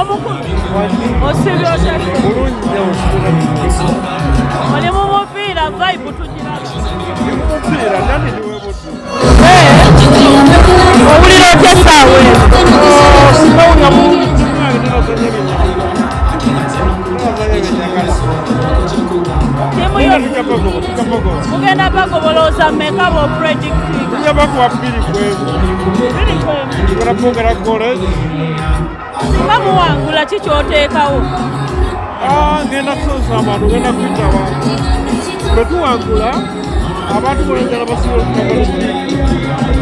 Omukulu osibye otya bulungi oli mu mupiira vaibu tugira mupiira nani niwebutu owulira otya essaawa mugenda bagoboloza meka bo predicting mugenda bakuwa bbiri kwemu bbiri kwemu balapoogera kolegi nga muwangula ki kyoteekawo? Ngenda kusoza abantu ngenda kuyita abantu. Bwe tuwangula abantu bolenjala basobola okukabaliki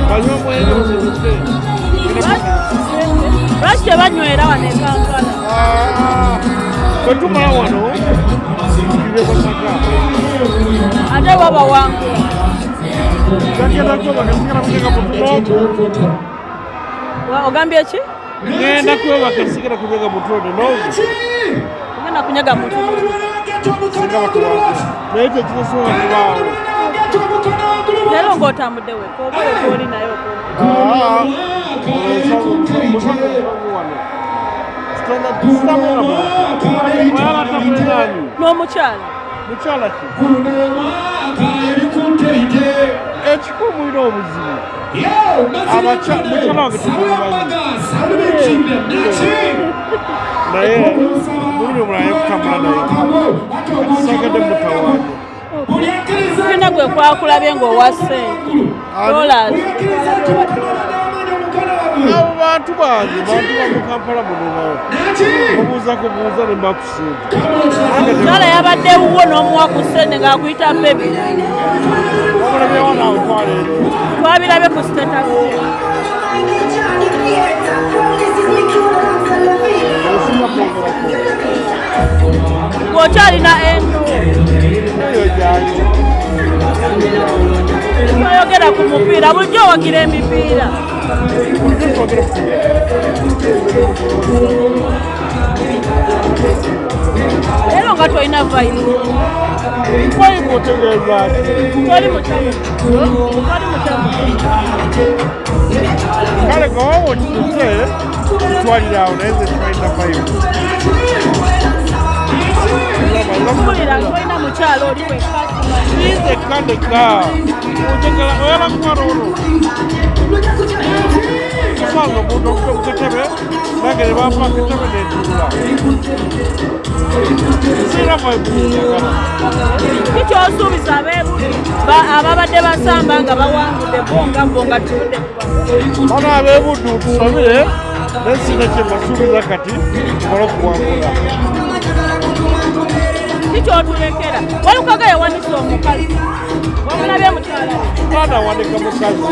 banywa basozese lwaki tebanywera wano e kampala? Bwe tumala wano tubye basaka ate babawangula gagenda kwebaka sigala kunyega mutuno Wa- ogambye ki ngenda kwebaka sigala kunyega mutuno nozi ogenda kunyaga mutu. Singa batuwangula naye ekyo kisosola kubaawo leero ng'otambudde weka obaoli naye mukyala n'omukyala ki ekikumwira obuzibu Naye omulala naye mutawaanya gwe kwakulabye abo bantu bange bantu ne yabadde n'omuwa ku ssente ng'akuyita bebi wamulabyewo twabirabe ku status ng'okyalina endo twayogera ku mupiira bulijjo owagira emipiira bulijjo twogere lero nga tolina vaino toli mutegeeza toli mutamu toli mutamu kale ngawawa okitute twalira awo naye ze tolina vaino mpulira tolina mukyalo oli wekka tuyize kandeka otegera oyala mwana ono osanza omuntu okutebe nange ne bampa akatebe nentuula sira mwebunyagala kikyosuubiza abeebuli ababadde basamba nga bawangudde bonga bo nga tuvudde bano ab'ebuddu tusabire naye sina kye mbasuubiza kati tumale okuwangula kikyotulekera walukaga yawanisa mwana awanika mukazi.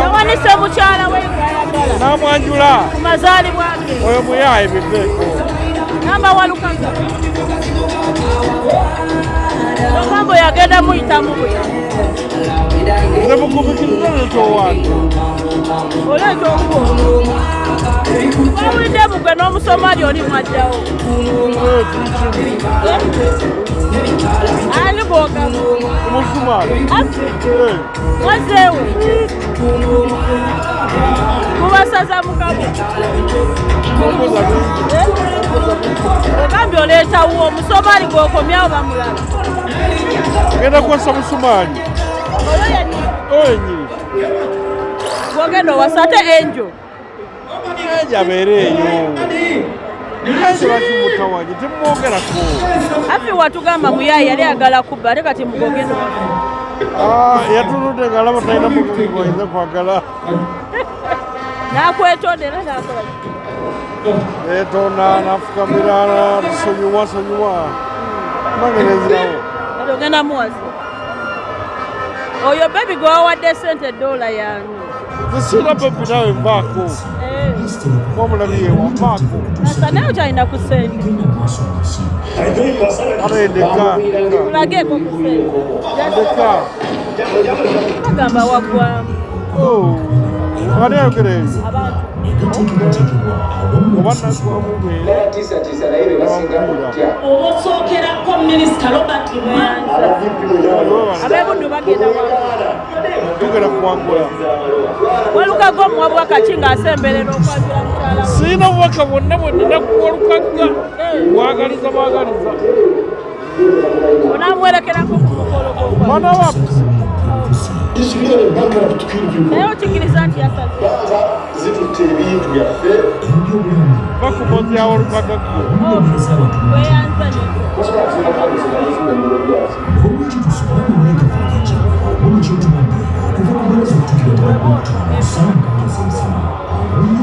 Yawanise mukyala we gwayagala n'amwanjula. Ku mazaalibwa ge oyo muyaaye biveeko namba walukaga ogambo yagenda muyitamu bwe. Nze mukubikiriza netowange oleeta okuwo wawulidde mugwe n'omusomali oli mwaddawo ani bwogamba omusumaali mwazeewe mubasaza mukabo ogambye oleetawo omusomali gwokomyawo bamulaba genda kwasa musumaali oyo yennyini oyo enyini gwogenda owasa ate enjo ejo abeere eyo ejo bakimutawanye temumwogerako afi watugamba muyayi yali agala kubba ate kati mugogenda yatunudde nga alaba talina mugugi gwayinza kwagala. Nakwetondera nakola. Etonda nafukamira tusonyiwa sonyiwa. Nange nenzirawo kati ogenda muwazi oyo bebi gwe wawadde sente dola yange zisiira bebi nawe nvaako omulabi yewa nvaako asa naye okyalina ku sente ate ndeka tulageeko ku sente ndeka bagamba waggwamu ani ayogera abantu oba obosookerako minisita robert abebuddu bagenda tugenda kuwangula. Walukago omuwabwa kaki ng'asemberera okwanjula mukyala siina bubaka bwonna bwe nina kuwalukagga bwagaliza bwagaliza. Onamwerekerako ku mukolo mwana wa naye okikiriza nti yasaze bakumozi awalukagagga weyanza